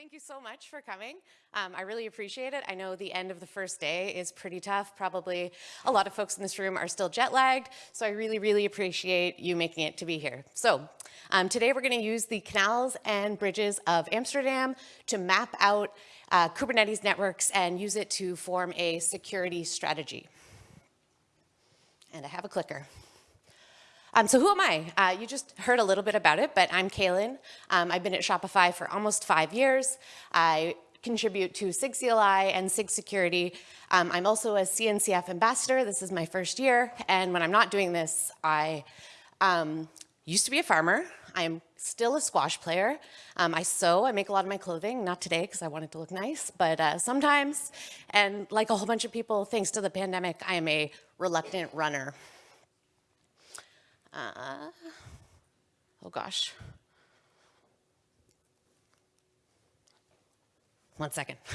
thank you so much for coming. Um, I really appreciate it. I know the end of the first day is pretty tough. Probably a lot of folks in this room are still jet lagged, so I really, really appreciate you making it to be here. So um, today we're going to use the canals and bridges of Amsterdam to map out uh, Kubernetes networks and use it to form a security strategy. And I have a clicker. Um, so who am I? Uh, you just heard a little bit about it, but I'm Kaylin. Um, I've been at Shopify for almost five years. I contribute to SIG CLI and SIG security. Um, I'm also a CNCF ambassador. This is my first year. And when I'm not doing this, I um, used to be a farmer. I am still a squash player. Um, I sew, I make a lot of my clothing, not today because I want it to look nice, but uh, sometimes. And like a whole bunch of people, thanks to the pandemic, I am a reluctant runner. Uh, oh gosh. One second.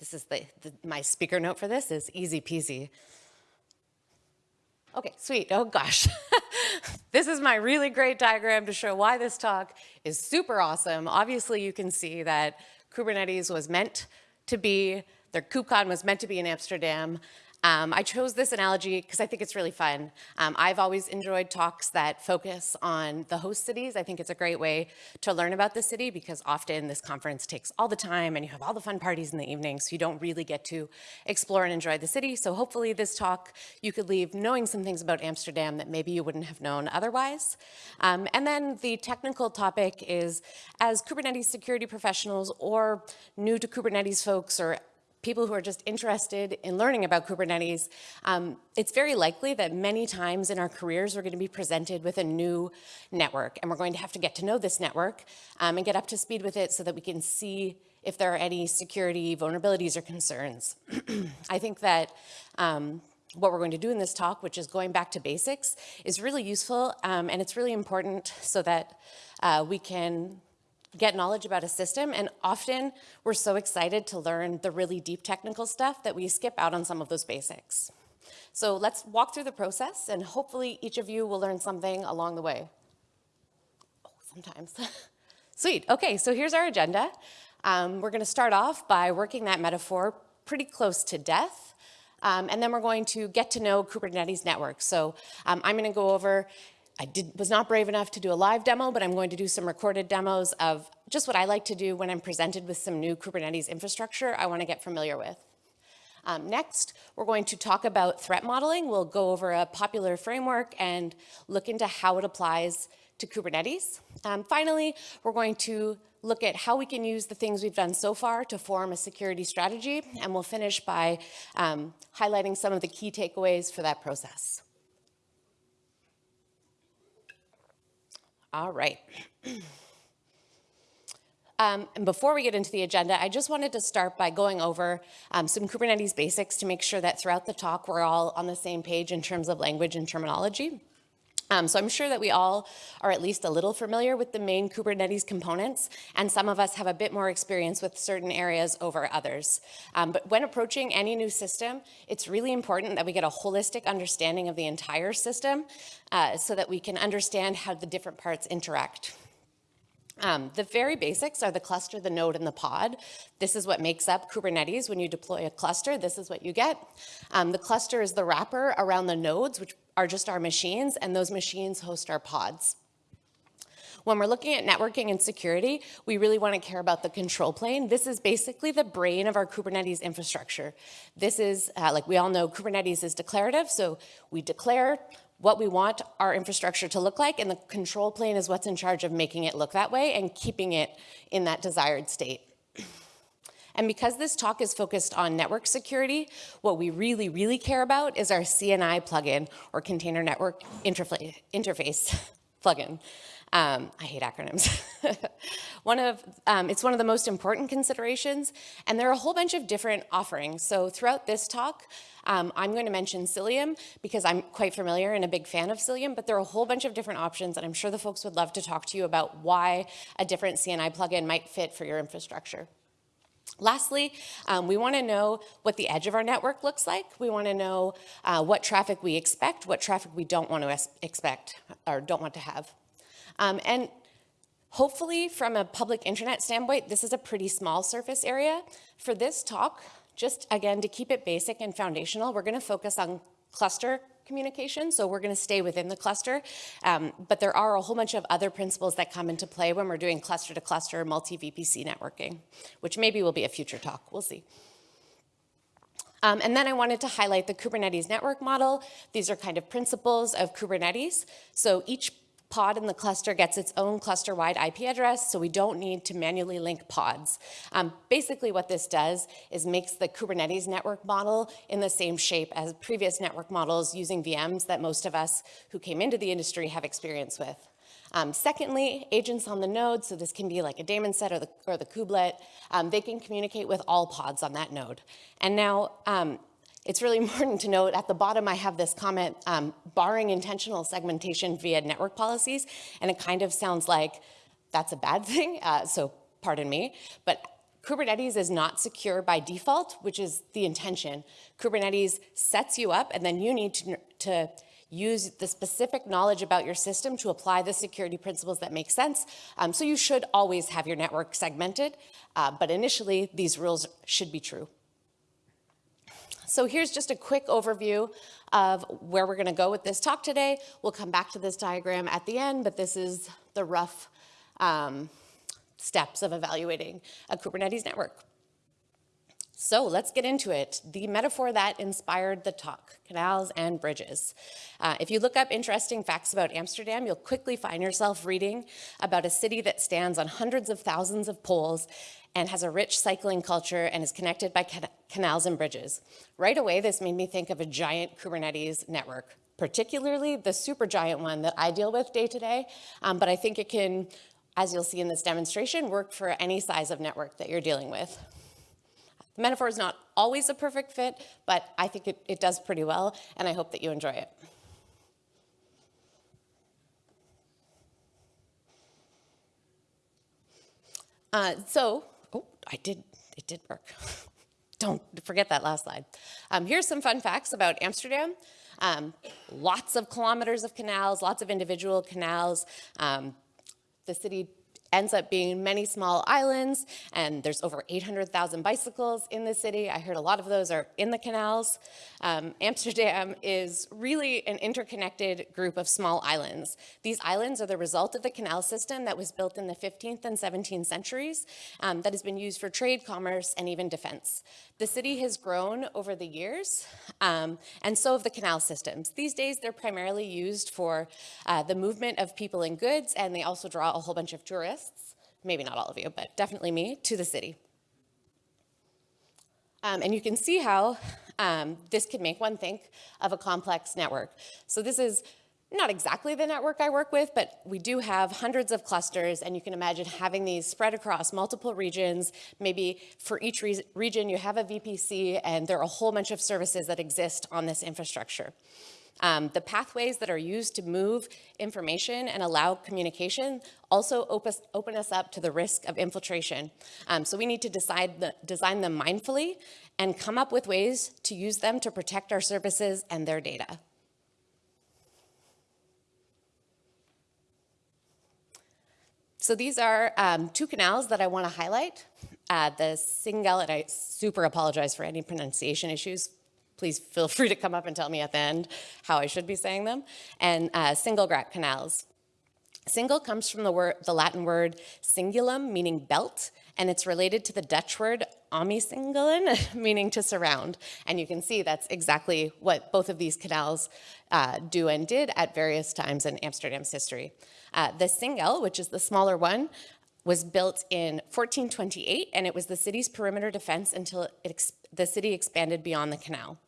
this is the, the, my speaker note for this is easy peasy. Okay, sweet. Oh gosh. this is my really great diagram to show why this talk is super awesome. Obviously, you can see that Kubernetes was meant to be, their KubeCon was meant to be in Amsterdam. Um, I chose this analogy because I think it's really fun. Um, I've always enjoyed talks that focus on the host cities. I think it's a great way to learn about the city because often this conference takes all the time and you have all the fun parties in the evening, so you don't really get to explore and enjoy the city. So hopefully this talk, you could leave knowing some things about Amsterdam that maybe you wouldn't have known otherwise. Um, and then the technical topic is, as Kubernetes security professionals or new to Kubernetes folks or people who are just interested in learning about Kubernetes, um, it's very likely that many times in our careers we're going to be presented with a new network and we're going to have to get to know this network um, and get up to speed with it so that we can see if there are any security vulnerabilities or concerns. I think that um, what we're going to do in this talk, which is going back to basics, is really useful um, and it's really important so that uh, we can get knowledge about a system, and often we're so excited to learn the really deep technical stuff that we skip out on some of those basics. So let's walk through the process, and hopefully each of you will learn something along the way. Oh, sometimes. Sweet, okay, so here's our agenda. Um, we're gonna start off by working that metaphor pretty close to death, um, and then we're going to get to know Kubernetes network. So um, I'm gonna go over I did, was not brave enough to do a live demo, but I'm going to do some recorded demos of just what I like to do when I'm presented with some new Kubernetes infrastructure I want to get familiar with. Um, next, we're going to talk about threat modeling. We'll go over a popular framework and look into how it applies to Kubernetes. Um, finally, we're going to look at how we can use the things we've done so far to form a security strategy, and we'll finish by um, highlighting some of the key takeaways for that process. All right. Um, and before we get into the agenda, I just wanted to start by going over um, some Kubernetes basics to make sure that throughout the talk we're all on the same page in terms of language and terminology. Um, so I'm sure that we all are at least a little familiar with the main Kubernetes components, and some of us have a bit more experience with certain areas over others. Um, but when approaching any new system, it's really important that we get a holistic understanding of the entire system uh, so that we can understand how the different parts interact. Um, the very basics are the cluster, the node, and the pod. This is what makes up Kubernetes. When you deploy a cluster, this is what you get. Um, the cluster is the wrapper around the nodes, which are just our machines, and those machines host our pods. When we're looking at networking and security, we really want to care about the control plane. This is basically the brain of our Kubernetes infrastructure. This is, uh, like we all know, Kubernetes is declarative, so we declare what we want our infrastructure to look like, and the control plane is what's in charge of making it look that way and keeping it in that desired state. And because this talk is focused on network security, what we really, really care about is our CNI plugin or Container Network Interface plugin. Um, I hate acronyms. one of, um, it's one of the most important considerations, and there are a whole bunch of different offerings. So throughout this talk, um, I'm going to mention Cilium because I'm quite familiar and a big fan of Cilium, but there are a whole bunch of different options, and I'm sure the folks would love to talk to you about why a different CNI plugin might fit for your infrastructure. Lastly, um, we want to know what the edge of our network looks like. We want to know uh, what traffic we expect, what traffic we don't want to expect or don't want to have. Um, and Hopefully, from a public internet standpoint, this is a pretty small surface area. For this talk, just again, to keep it basic and foundational, we're gonna focus on cluster communication, so we're gonna stay within the cluster. Um, but there are a whole bunch of other principles that come into play when we're doing cluster-to-cluster multi-VPC networking, which maybe will be a future talk, we'll see. Um, and then I wanted to highlight the Kubernetes network model. These are kind of principles of Kubernetes. So each pod in the cluster gets its own cluster-wide IP address, so we don't need to manually link pods. Um, basically what this does is makes the Kubernetes network model in the same shape as previous network models using VMs that most of us who came into the industry have experience with. Um, secondly, agents on the node, so this can be like a daemon set or the, or the kubelet, um, they can communicate with all pods on that node. And now, um, it's really important to note at the bottom I have this comment, um, barring intentional segmentation via network policies, and it kind of sounds like that's a bad thing, uh, so pardon me, but Kubernetes is not secure by default, which is the intention. Kubernetes sets you up and then you need to, to use the specific knowledge about your system to apply the security principles that make sense. Um, so you should always have your network segmented, uh, but initially these rules should be true. So here's just a quick overview of where we're gonna go with this talk today. We'll come back to this diagram at the end, but this is the rough um, steps of evaluating a Kubernetes network. So let's get into it. The metaphor that inspired the talk, canals and bridges. Uh, if you look up interesting facts about Amsterdam, you'll quickly find yourself reading about a city that stands on hundreds of thousands of poles and has a rich cycling culture and is connected by can canals and bridges. Right away, this made me think of a giant Kubernetes network, particularly the super giant one that I deal with day to day, um, but I think it can, as you'll see in this demonstration, work for any size of network that you're dealing with. The metaphor is not always a perfect fit, but I think it, it does pretty well, and I hope that you enjoy it. Uh, so, I did, it did work. Don't forget that last slide. Um, here's some fun facts about Amsterdam. Um, lots of kilometers of canals, lots of individual canals. Um, the city ends up being many small islands, and there's over 800,000 bicycles in the city. I heard a lot of those are in the canals. Um, Amsterdam is really an interconnected group of small islands. These islands are the result of the canal system that was built in the 15th and 17th centuries um, that has been used for trade, commerce, and even defense. The city has grown over the years, um, and so have the canal systems. These days, they're primarily used for uh, the movement of people and goods, and they also draw a whole bunch of tourists, maybe not all of you, but definitely me, to the city. Um, and you can see how um, this could make one think of a complex network. So this is not exactly the network I work with, but we do have hundreds of clusters, and you can imagine having these spread across multiple regions. Maybe for each re region, you have a VPC, and there are a whole bunch of services that exist on this infrastructure. Um, the pathways that are used to move information and allow communication also open us up to the risk of infiltration. Um, so we need to decide the, design them mindfully and come up with ways to use them to protect our services and their data. So these are um, two canals that I want to highlight. Uh, the Singel, and I super apologize for any pronunciation issues. Please feel free to come up and tell me at the end how I should be saying them. And uh, Singelgracht canals. Singel comes from the, word, the Latin word cingulum, meaning belt, and it's related to the Dutch word omsingelen, meaning to surround. And you can see that's exactly what both of these canals uh, do and did at various times in Amsterdam's history. Uh, the Singel, which is the smaller one, was built in 1428, and it was the city's perimeter defense until the city expanded beyond the canal.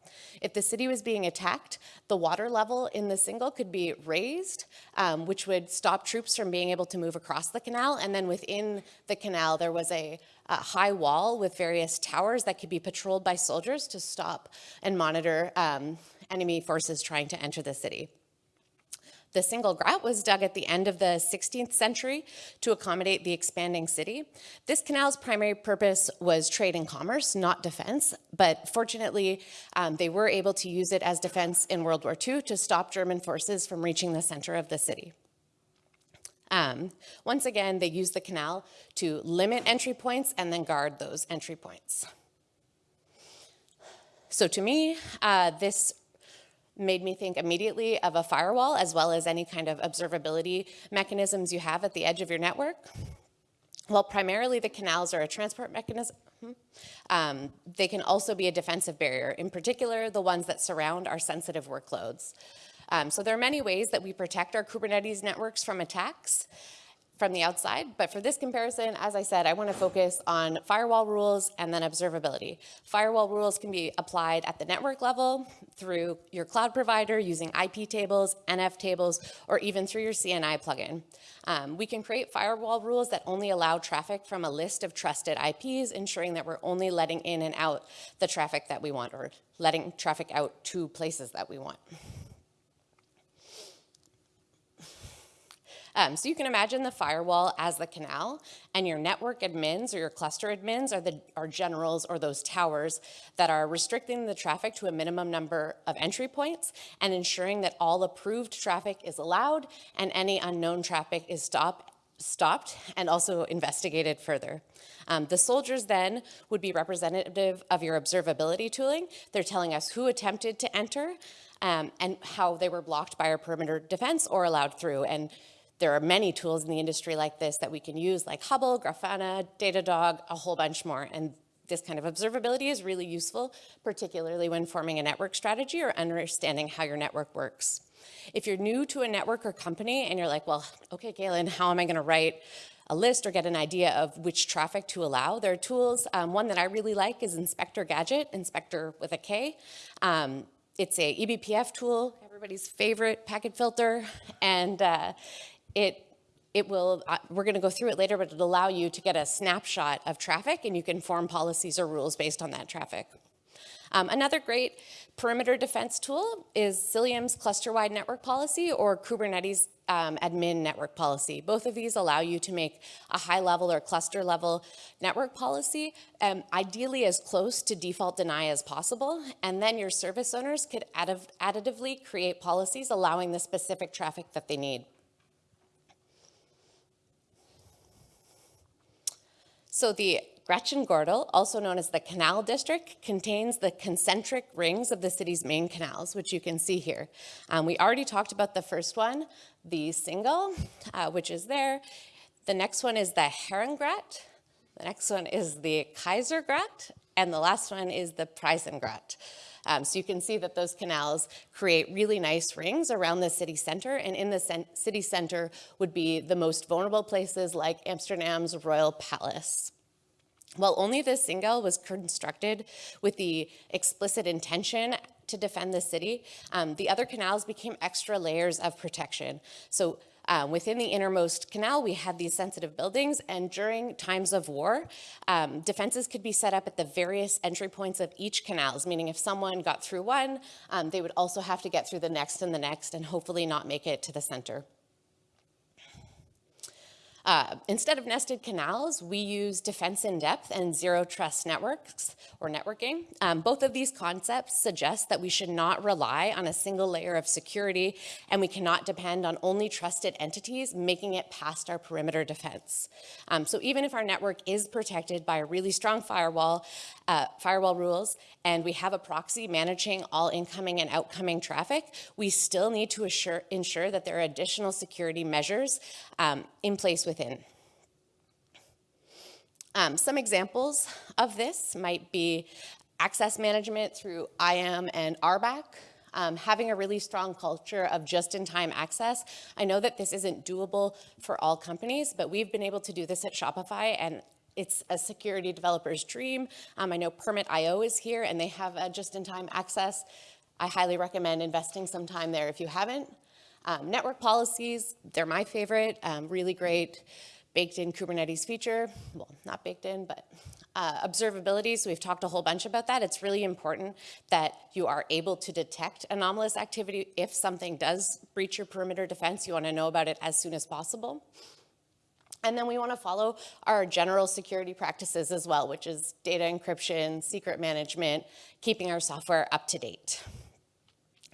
If the city was being attacked, the water level in the Singel could be raised, um, which would stop troops from being able to move across the canal. And then within the canal, there was a, a high wall with various towers that could be patrolled by soldiers to stop and monitor um, enemy forces trying to enter the city. The Singelgracht was dug at the end of the 16th century to accommodate the expanding city. This canal's primary purpose was trade and commerce, not defense, but fortunately, um, they were able to use it as defense in World War II to stop German forces from reaching the center of the city. Um, once again, they used the canal to limit entry points and then guard those entry points. So to me, uh, this made me think immediately of a firewall as well as any kind of observability mechanisms you have at the edge of your network. Well, primarily the canals are a transport mechanism. Um, they can also be a defensive barrier, in particular the ones that surround our sensitive workloads. Um, so there are many ways that we protect our Kubernetes networks from attacks from the outside. But for this comparison, as I said, I want to focus on firewall rules and then observability. Firewall rules can be applied at the network level through your cloud provider using IP tables, NF tables, or even through your CNI plugin. Um, we can create firewall rules that only allow traffic from a list of trusted IPs, ensuring that we're only letting in and out the traffic that we want or letting traffic out to places that we want. Um, so you can imagine the firewall as the canal, and your network admins or your cluster admins are the are generals or those towers that are restricting the traffic to a minimum number of entry points and ensuring that all approved traffic is allowed and any unknown traffic is stopped stopped and also investigated further. Um, the soldiers then would be representative of your observability tooling. They're telling us who attempted to enter um, and how they were blocked by our perimeter defense or allowed through. And there are many tools in the industry like this that we can use, like Hubble, Grafana, Datadog, a whole bunch more. And this kind of observability is really useful, particularly when forming a network strategy or understanding how your network works. If you're new to a network or company and you're like, well, okay, Kaylin, how am I gonna write a list or get an idea of which traffic to allow. There are tools, um, one that I really like is Inspektor Gadget, Inspektor with a K. Um, it's a eBPF tool, everybody's favorite packet filter, and uh, it it will, uh, we're gonna go through it later, but it'll allow you to get a snapshot of traffic and you can form policies or rules based on that traffic. Um, another great perimeter defense tool is Cilium's cluster-wide network policy or Kubernetes um, admin network policy. Both of these allow you to make a high level or cluster level network policy, um, ideally as close to default deny as possible. And then your service owners could additively create policies allowing the specific traffic that they need. So the Grachtengordel, also known as the Canal District, contains the concentric rings of the city's main canals, which you can see here. Um, we already talked about the first one, the Singel, uh, which is there. The next one is the Herrengracht. The next one is the Keizersgracht. And the last one is the Prinsengracht. Um, so you can see that those canals create really nice rings around the city center, and in the city center would be the most vulnerable places like Amsterdam's Royal Palace. While only the Singel was constructed with the explicit intention to defend the city, um, the other canals became extra layers of protection. So um, within the innermost canal, we had these sensitive buildings, and during times of war, um, defenses could be set up at the various entry points of each canals, meaning if someone got through one, um, they would also have to get through the next and the next, and hopefully not make it to the center. Uh, instead of nested canals, we use defense in depth and zero trust networks or networking. Um, both of these concepts suggest that we should not rely on a single layer of security and we cannot depend on only trusted entities making it past our perimeter defense. Um, so even if our network is protected by a really strong firewall, uh, firewall rules, and we have a proxy managing all incoming and outgoing traffic, we still need to assure, ensure that there are additional security measures um, in place within. Um, some examples of this might be access management through IAM and RBAC, um, having a really strong culture of just-in-time access. I know that this isn't doable for all companies, but we've been able to do this at Shopify and it's a security developer's dream. Um, I know Permit.io is here and they have a just-in-time access. I highly recommend investing some time there if you haven't. Um, network policies, they're my favorite, um, really great baked in Kubernetes feature. Well, not baked in, but uh, observability, so we've talked a whole bunch about that. It's really important that you are able to detect anomalous activity. If something does breach your perimeter defense, you wanna know about it as soon as possible. And then we want to follow our general security practices as well, which is data encryption, secret management, keeping our software up to date.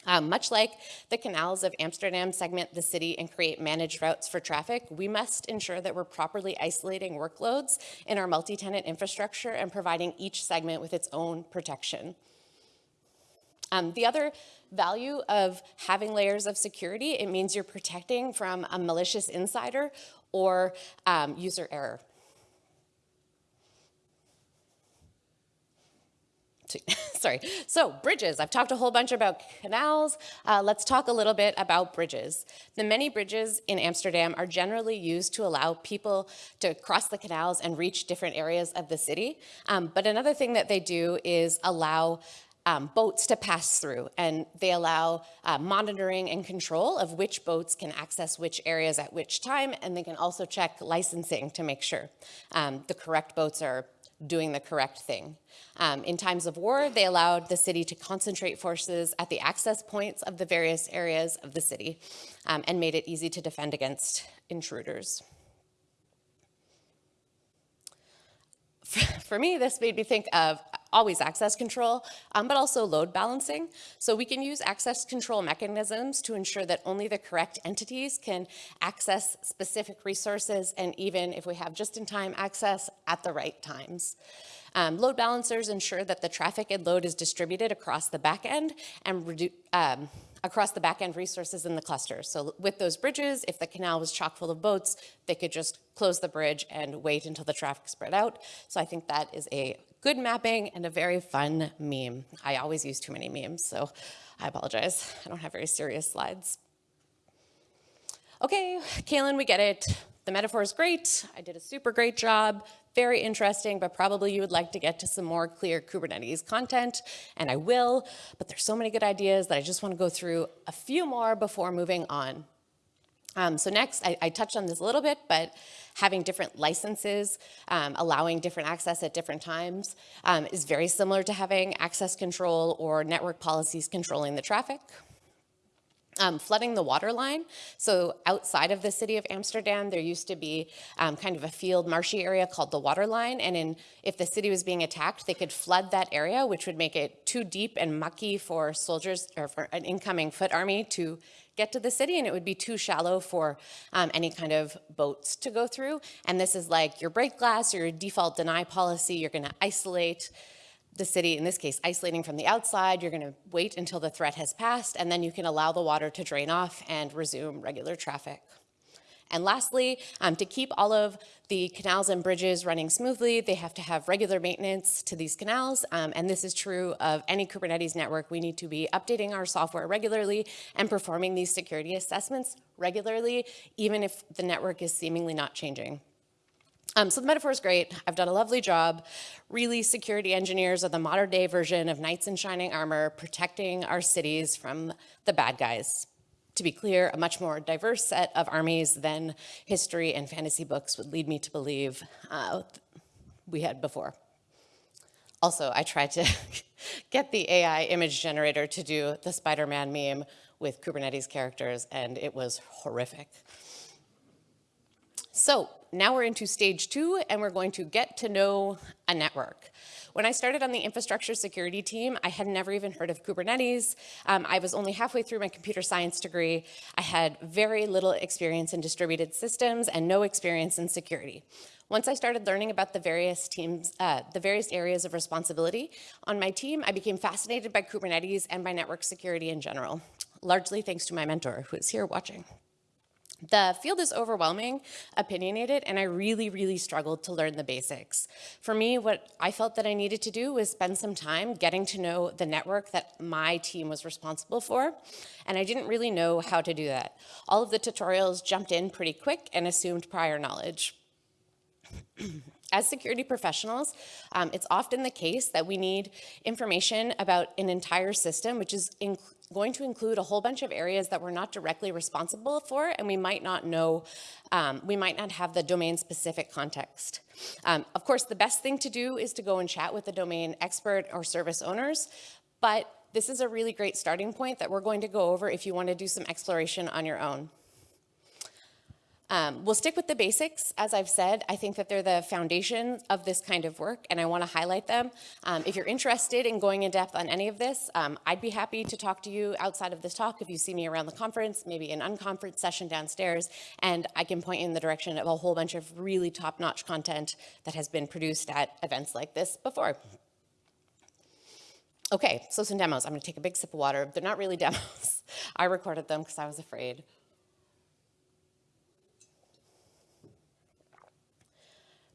Um, much like the canals of Amsterdam segment the city and create managed routes for traffic, we must ensure that we're properly isolating workloads in our multi-tenant infrastructure and providing each segment with its own protection. Um, the other value of having layers of security, it means you're protecting from a malicious insider or um, user error. sorry. So bridges, I've talked a whole bunch about canals. Uh, let's talk a little bit about bridges. The many bridges in Amsterdam are generally used to allow people to cross the canals and reach different areas of the city. Um, but another thing that they do is allow um, boats to pass through and they allow uh, monitoring and control of which boats can access which areas at which time and they can also check licensing to make sure um, the correct boats are doing the correct thing. Um, in times of war, they allowed the city to concentrate forces at the access points of the various areas of the city um, and made it easy to defend against intruders. For me, this made me think of always access control, um, but also load balancing. So we can use access control mechanisms to ensure that only the correct entities can access specific resources and even if we have just-in-time access at the right times. Um, load balancers ensure that the traffic and load is distributed across the back end and um, across the back-end resources in the cluster. So with those bridges, if the canal was chock full of boats, they could just close the bridge and wait until the traffic spread out. So I think that is a good mapping and a very fun meme. I always use too many memes, so I apologize. I don't have very serious slides. Okay, Kaylin, we get it. The metaphor is great. I did a super great job. Very interesting, but probably you would like to get to some more clear Kubernetes content, and I will, but there's so many good ideas that I just want to go through a few more before moving on. Um, so next, I, I, touched on this a little bit, but having different licenses, um, allowing different access at different times um, is very similar to having access control or network policies controlling the traffic. Um, flooding the water line. So outside of the city of Amsterdam, there used to be um, kind of a field marshy area called the water line. And in, if the city was being attacked, they could flood that area, which would make it too deep and mucky for soldiers or for an incoming foot army to get to the city and it would be too shallow for um, any kind of boats to go through. And this is like your break glass, your default deny policy, you're gonna isolate the city, in this case, isolating from the outside, you're gonna wait until the threat has passed, and then you can allow the water to drain off and resume regular traffic. And lastly, um, to keep all of the canals and bridges running smoothly, they have to have regular maintenance to these canals. Um, and this is true of any Kubernetes network. We need to be updating our software regularly and performing these security assessments regularly, even if the network is seemingly not changing. Um, so the metaphor is great. I've done a lovely job. Really, security engineers are the modern day version of knights in shining armor, protecting our cities from the bad guys. To be clear, a much more diverse set of armies than history and fantasy books would lead me to believe uh, we had before. Also, I tried to get the AI image generator to do the Spider-Man meme with Kubernetes characters, and it was horrific. So now we're into stage two, and we're going to get to know a network. When I started on the infrastructure security team, I had never even heard of Kubernetes. Um, I was only halfway through my computer science degree. I had very little experience in distributed systems and no experience in security. Once I started learning about the various teams, uh, the various areas of responsibility on my team, I became fascinated by Kubernetes and by network security in general, largely thanks to my mentor who is here watching. The field is overwhelming, opinionated, and I really, really struggled to learn the basics. For me, what I felt that I needed to do was spend some time getting to know the network that my team was responsible for, and I didn't really know how to do that. All of the tutorials jumped in pretty quick and assumed prior knowledge. As security professionals, um, it's often the case that we need information about an entire system, which is going to include a whole bunch of areas that we're not directly responsible for, and we might not know, um, we might not have the domain specific context. Um, of course, the best thing to do is to go and chat with the domain expert or service owners, but this is a really great starting point that we're going to go over if you want to do some exploration on your own. Um, we'll stick with the basics. As I've said, I think that they're the foundation of this kind of work, and I want to highlight them. Um, if you're interested in going in depth on any of this, um, I'd be happy to talk to you outside of this talk if you see me around the conference, maybe an unconference session downstairs, and I can point you in the direction of a whole bunch of really top-notch content that has been produced at events like this before. Okay, so some demos. I'm gonna take a big sip of water. They're not really demos. I recorded them because I was afraid.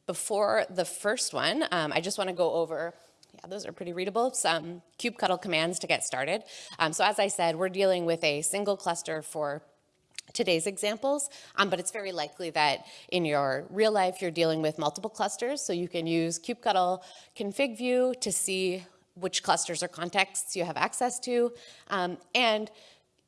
Before the first one, um, I just want to go over yeah, those are pretty readable. Some kubectl commands to get started. Um, so as I said, we're dealing with a single cluster for today's examples, um, but it's very likely that in your real life you're dealing with multiple clusters. So you can use kubectl config view to see which clusters or contexts you have access to. Um, and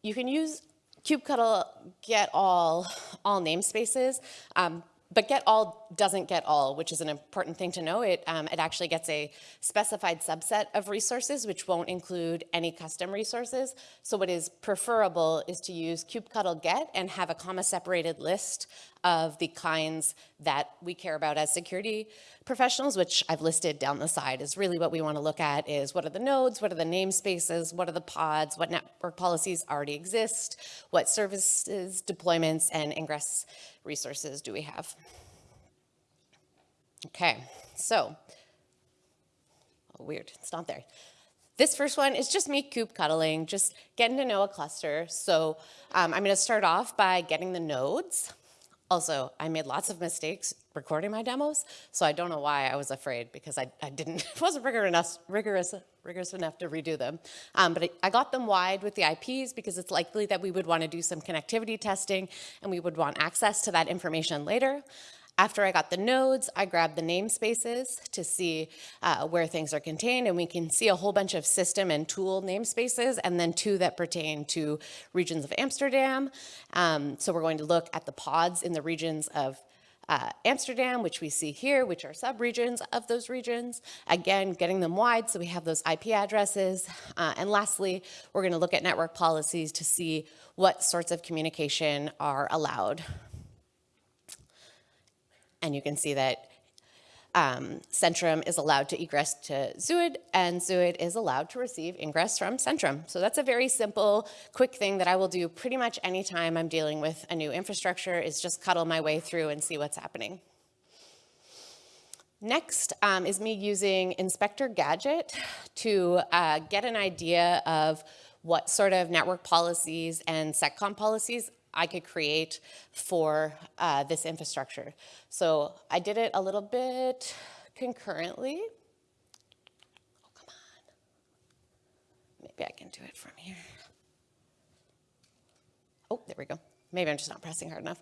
you can use kubectl get all, all namespaces. Um, but get all doesn't get all, which is an important thing to know. It, um, it actually gets a specified subset of resources, which won't include any custom resources. So what is preferable is to use kubectl get and have a comma separated list of the kinds that we care about as security professionals, which I've listed down the side is really what we want to look at is what are the nodes, what are the namespaces, what are the pods, what network policies already exist, what services, deployments, and ingress resources do we have. Okay, so, oh, weird, it's not there. This first one is just me kubectling, just getting to know a cluster. So um, I'm gonna start off by getting the nodes. Also, I made lots of mistakes recording my demos, so I don't know why I was afraid because I, I didn't, wasn't rigorous enough, rigorous, rigorous enough to redo them. Um, but I, I got them wide with the IPs because it's likely that we would want to do some connectivity testing and we would want access to that information later. After I got the nodes, I grabbed the namespaces to see uh, where things are contained, and we can see a whole bunch of system and tool namespaces, and then two that pertain to regions of Amsterdam. Um, so we're going to look at the pods in the regions of uh, Amsterdam, which we see here, which are subregions of those regions. Again, getting them wide so we have those IP addresses. Uh, and lastly, we're gonna look at network policies to see what sorts of communication are allowed and you can see that um, Centrum is allowed to egress to Zuid, and Zuid is allowed to receive ingress from Centrum. So that's a very simple, quick thing that I will do pretty much anytime I'm dealing with a new infrastructure is just cuddle my way through and see what's happening. Next um, is me using Inspektor Gadget to uh, get an idea of what sort of network policies and seccomp policies I could create for uh, this infrastructure. So I did it a little bit concurrently. Oh, come on. Maybe I can do it from here. Oh, there we go. Maybe I'm just not pressing hard enough.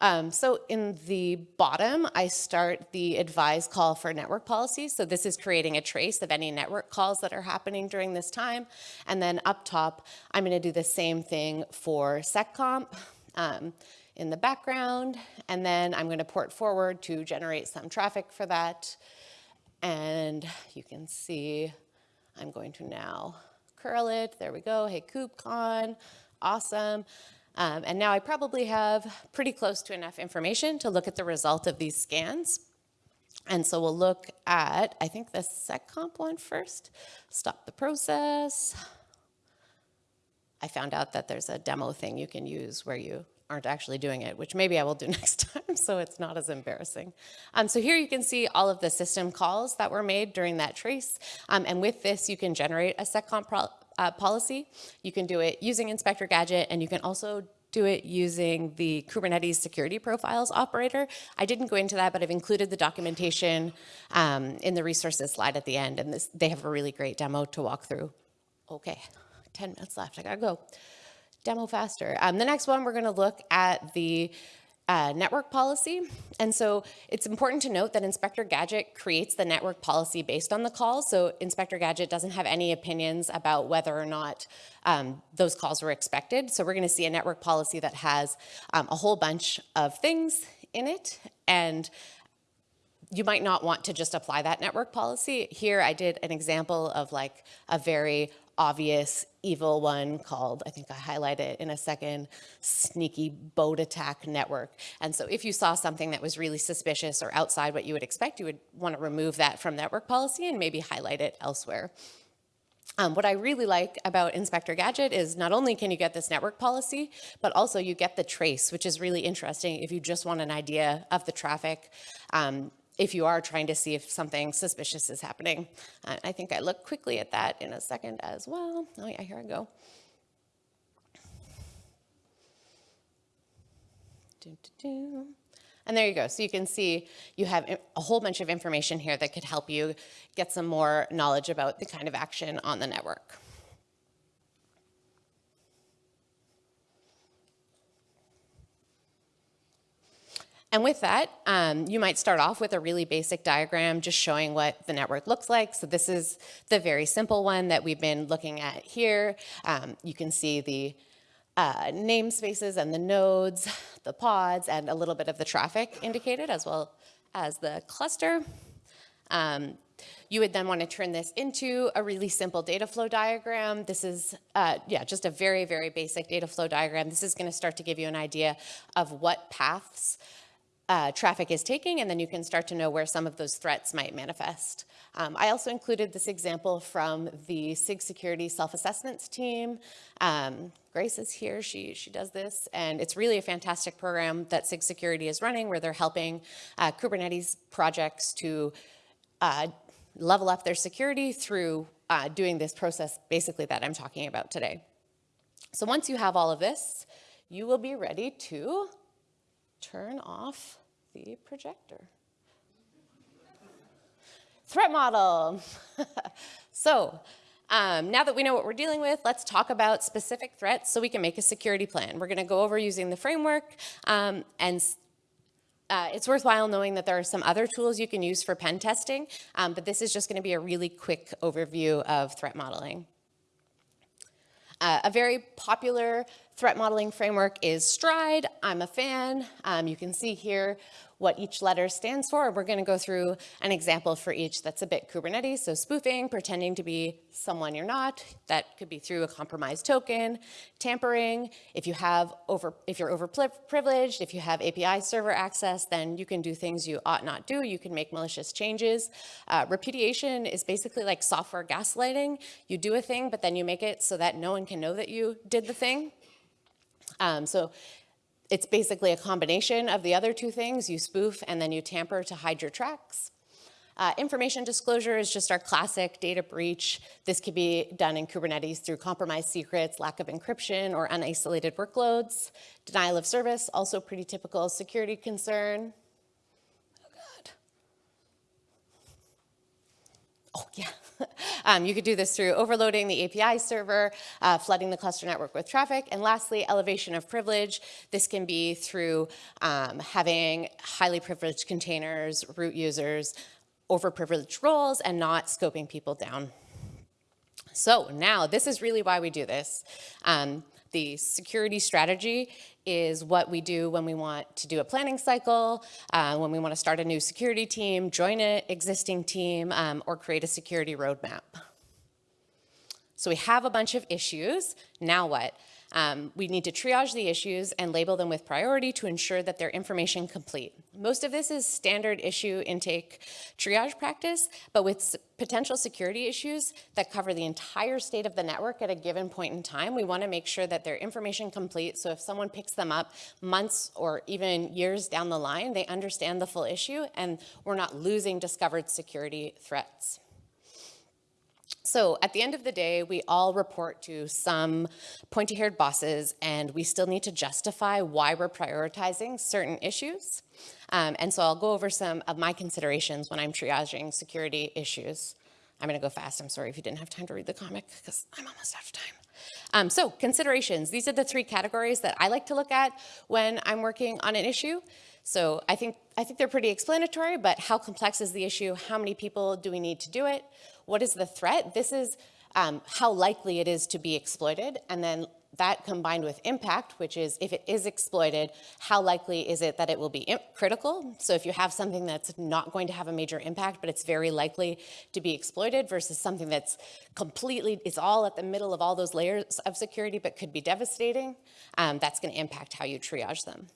Um, so in the bottom, I start the advise call for network policies. So this is creating a trace of any network calls that are happening during this time. And then up top, I'm gonna do the same thing for seccomp um, in the background. And then I'm gonna port forward to generate some traffic for that. And you can see, I'm going to now curl it. There we go. Hey, KubeCon, awesome. Um, and now I probably have pretty close to enough information to look at the result of these scans. And so we'll look at, I think the seccomp one first, stop the process. I found out that there's a demo thing you can use where you aren't actually doing it, which maybe I will do next time so it's not as embarrassing. Um, so here you can see all of the system calls that were made during that trace. Um, and with this, you can generate a seccomp uh, policy. You can do it using Inspektor Gadget, and you can also do it using the Kubernetes security profiles operator. I didn't go into that, but I've included the documentation um, in the resources slide at the end, and this, they have a really great demo to walk through. Okay, 10 minutes left, I gotta go. Demo faster. Um, the next one, we're gonna look at the uh, network policy. And so it's important to note that Inspektor Gadget creates the network policy based on the call. So Inspektor Gadget doesn't have any opinions about whether or not um, those calls were expected. So we're gonna see a network policy that has um, a whole bunch of things in it. And you might not want to just apply that network policy. Here I did an example of like a very obvious evil one called, I think I highlight it in a second, sneaky boat attack network. And so if you saw something that was really suspicious or outside what you would expect, you would want to remove that from network policy and maybe highlight it elsewhere. Um, what I really like about Inspektor Gadget is not only can you get this network policy, but also you get the trace, which is really interesting if you just want an idea of the traffic, um, if you are trying to see if something suspicious is happening. Uh, I think I look quickly at that in a second as well. Oh yeah, here I go. And there you go. So you can see you have a whole bunch of information here that could help you get some more knowledge about the kind of action on the network. And with that, um, you might start off with a really basic diagram just showing what the network looks like. So this is the very simple one that we've been looking at here. Um, you can see the uh, namespaces and the nodes, the pods, and a little bit of the traffic indicated as well as the cluster. Um, you would then want to turn this into a really simple data flow diagram. This is, uh, yeah, just a very, very basic data flow diagram. This is going to start to give you an idea of what paths uh, traffic is taking, and then you can start to know where some of those threats might manifest. Um, I also included this example from the SIG Security Self-Assessments team. Um, Grace is here, she, she does this, and it's really a fantastic program that SIG Security is running where they're helping uh, Kubernetes projects to uh, level up their security through uh, doing this process basically that I'm talking about today. So once you have all of this, you will be ready to turn off the projector. Threat model. so um, now that we know what we're dealing with, let's talk about specific threats so we can make a security plan. We're gonna go over using the framework um, and uh, it's worthwhile knowing that there are some other tools you can use for pen testing, um, but this is just gonna be a really quick overview of threat modeling. Uh, a very popular threat modeling framework is Stride. I'm a fan. Um, you can see here what each letter stands for. We're going to go through an example for each that's a bit Kubernetes. So spoofing, pretending to be someone you're not. That could be through a compromised token. Tampering, if you have over, if you're overprivileged, if you have API server access, then you can do things you ought not do. You can make malicious changes. Uh, repudiation is basically like software gaslighting. You do a thing, but then you make it so that no one can know that you did the thing. Um, so it's basically a combination of the other two things. You spoof and then you tamper to hide your tracks. Uh, information disclosure is just our classic data breach. This could be done in Kubernetes through compromised secrets, lack of encryption, or unisolated workloads. Denial of service, also pretty typical security concern. Oh God. Oh yeah. um, you could do this through overloading the API server, uh, flooding the cluster network with traffic, and lastly, elevation of privilege. This can be through um, having highly privileged containers, root users, overprivileged roles, and not scoping people down. So now, this is really why we do this. Um, the security strategy is what we do when we want to do a planning cycle, uh, when we want to start a new security team, join an existing team, um, or create a security roadmap. So we have a bunch of issues. Now what? Um, we need to triage the issues and label them with priority to ensure that they're information complete. Most of this is standard issue intake triage practice, but with potential security issues that cover the entire state of the network at a given point in time, we wanna make sure that they're information complete so if someone picks them up months or even years down the line, they understand the full issue and we're not losing discovered security threats. So at the end of the day, we all report to some pointy-haired bosses and we still need to justify why we're prioritizing certain issues. Um, and so I'll go over some of my considerations when I'm triaging security issues. I'm gonna go fast, I'm sorry if you didn't have time to read the comic because I'm almost out of time. Um, so considerations, these are the three categories that I like to look at when I'm working on an issue. So I think, I think they're pretty explanatory, but how complex is the issue? How many people do we need to do it? What is the threat? This is um, how likely it is to be exploited. And then that combined with impact, which is if it is exploited, how likely is it that it will be critical? So if you have something that's not going to have a major impact, but it's very likely to be exploited versus something that's completely, it's all at the middle of all those layers of security, but could be devastating, um, that's gonna impact how you triage them.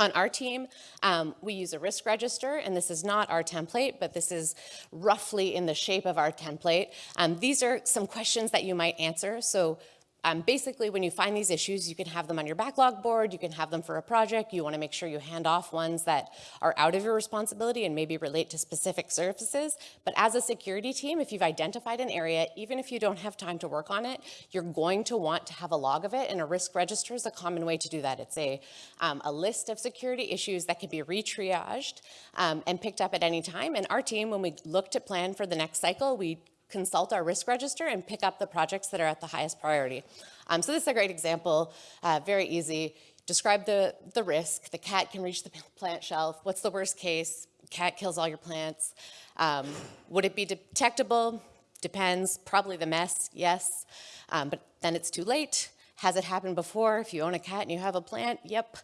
On our team, um, we use a risk register, and this is not our template, but this is roughly in the shape of our template. Um, these are some questions that you might answer. So um, basically, when you find these issues, you can have them on your backlog board, you can have them for a project, you wanna make sure you hand off ones that are out of your responsibility and maybe relate to specific services. But as a security team, if you've identified an area, even if you don't have time to work on it, you're going to want to have a log of it, and a risk register is a common way to do that. It's a, um, a list of security issues that can be retriaged um, and picked up at any time. And our team, when we look to plan for the next cycle, we consult our risk register and pick up the projects that are at the highest priority. Um, so this is a great example, uh, very easy. Describe the, the risk. The cat can reach the plant shelf. What's the worst case? Cat kills all your plants. Um, would it be detectable? Depends. Probably the mess, yes. Um, but then it's too late. Has it happened before? If you own a cat and you have a plant, yep.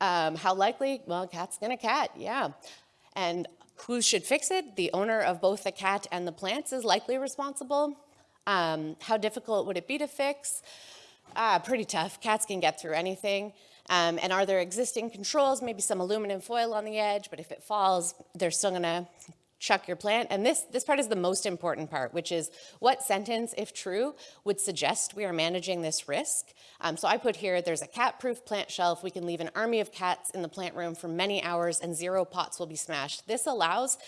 Um, how likely? Well, cat's gonna cat, yeah. And who should fix it? The owner of both the cat and the plants is likely responsible. Um, how difficult would it be to fix? Uh, pretty tough. Cats can get through anything. Um, and are there existing controls? Maybe some aluminum foil on the edge, but if it falls, they're still gonna chuck your plant. And this, this part is the most important part, which is what sentence, if true, would suggest we are managing this risk. Um, so I put here, there's a cat-proof plant shelf. We can leave an army of cats in the plant room for many hours and zero pots will be smashed. This allows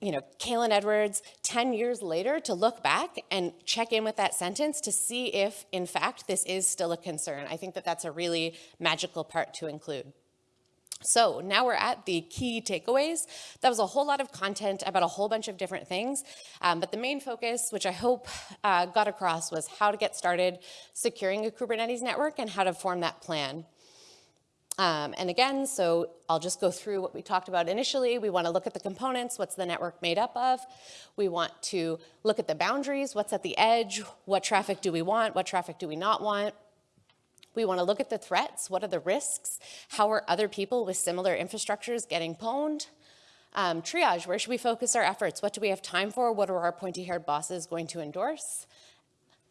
you know, Kaylin Edwards 10 years later to look back and check in with that sentence to see if, in fact, this is still a concern. I think that that's a really magical part to include. So now we're at the key takeaways. That was a whole lot of content about a whole bunch of different things, um, but the main focus, which I hope uh, got across, was how to get started securing a Kubernetes network and how to form that plan. Um, and again, so I'll just go through what we talked about initially. We want to look at the components, what's the network made up of. We want to look at the boundaries, what's at the edge, what traffic do we want, what traffic do we not want. We want to look at the threats. What are the risks? How are other people with similar infrastructures getting pwned? Um, triage, where should we focus our efforts? What do we have time for? What are our pointy-haired bosses going to endorse?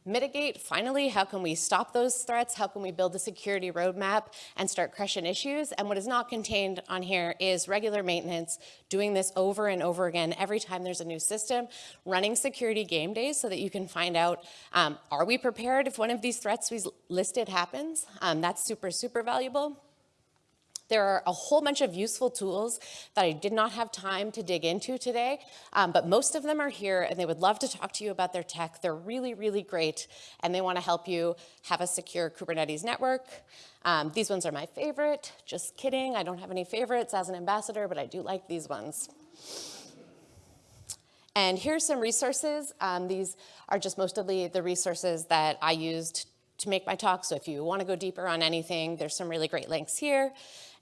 Mitigate, finally, how can we stop those threats? How can we build a security roadmap and start crushing issues? And what is not contained on here is regular maintenance, doing this over and over again every time there's a new system, running security game days so that you can find out, um, are we prepared if one of these threats we listed happens? Um, that's super, super valuable. There are a whole bunch of useful tools that I did not have time to dig into today, um, but most of them are here and they would love to talk to you about their tech. They're really, really great and they wanna help you have a secure Kubernetes network. Um, these ones are my favorite, just kidding. I don't have any favorites as an ambassador, but I do like these ones. And here's some resources. Um, these are just mostly the resources that I used to make my talk. So if you wanna go deeper on anything, there's some really great links here.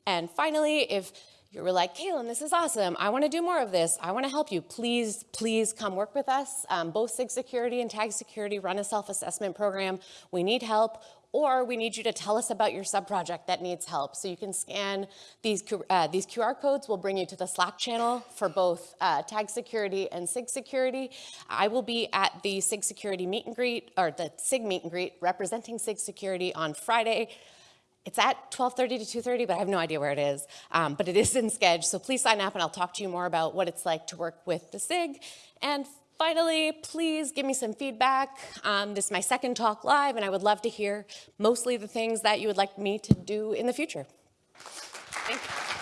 And finally, if you were like, Kaylin, this is awesome. I want to do more of this. I want to help you. Please, please come work with us. Um, both SIG Security and Tag Security run a self-assessment program. We need help or we need you to tell us about your sub-project that needs help. So you can scan these, uh, these QR codes We'll bring you to the Slack channel for both uh, Tag Security and SIG Security. I will be at the SIG Security meet and greet, or the SIG meet and greet representing SIG Security on Friday. It's at 12.30 to 2.30, but I have no idea where it is. Um, but it is in Sched, so please sign up and I'll talk to you more about what it's like to work with the SIG. And finally, please give me some feedback. Um, this is my second talk live, and I would love to hear mostly the things that you would like me to do in the future. Thank you.